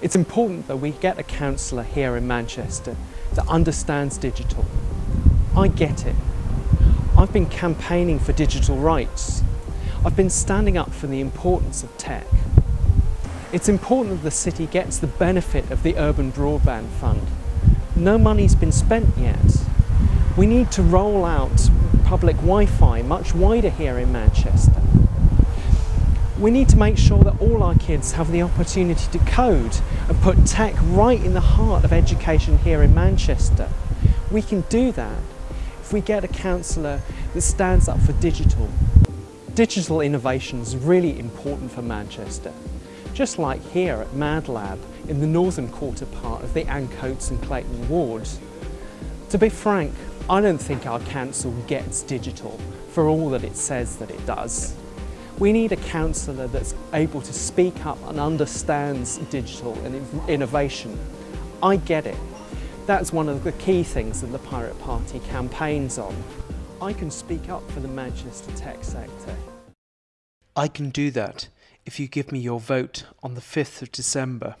It's important that we get a councillor here in Manchester that understands digital. I get it. I've been campaigning for digital rights. I've been standing up for the importance of tech. It's important that the city gets the benefit of the Urban Broadband Fund. No money's been spent yet. We need to roll out public Wi-Fi much wider here in Manchester. We need to make sure that all our kids have the opportunity to code and put tech right in the heart of education here in Manchester. We can do that if we get a councillor that stands up for digital. Digital innovation is really important for Manchester. Just like here at MadLab in the northern quarter part of the Ancoats and Clayton wards. To be frank, I don't think our council gets digital for all that it says that it does. We need a councillor that's able to speak up and understands digital and innovation. I get it. That's one of the key things that the Pirate Party campaigns on. I can speak up for the Manchester tech sector. I can do that if you give me your vote on the 5th of December.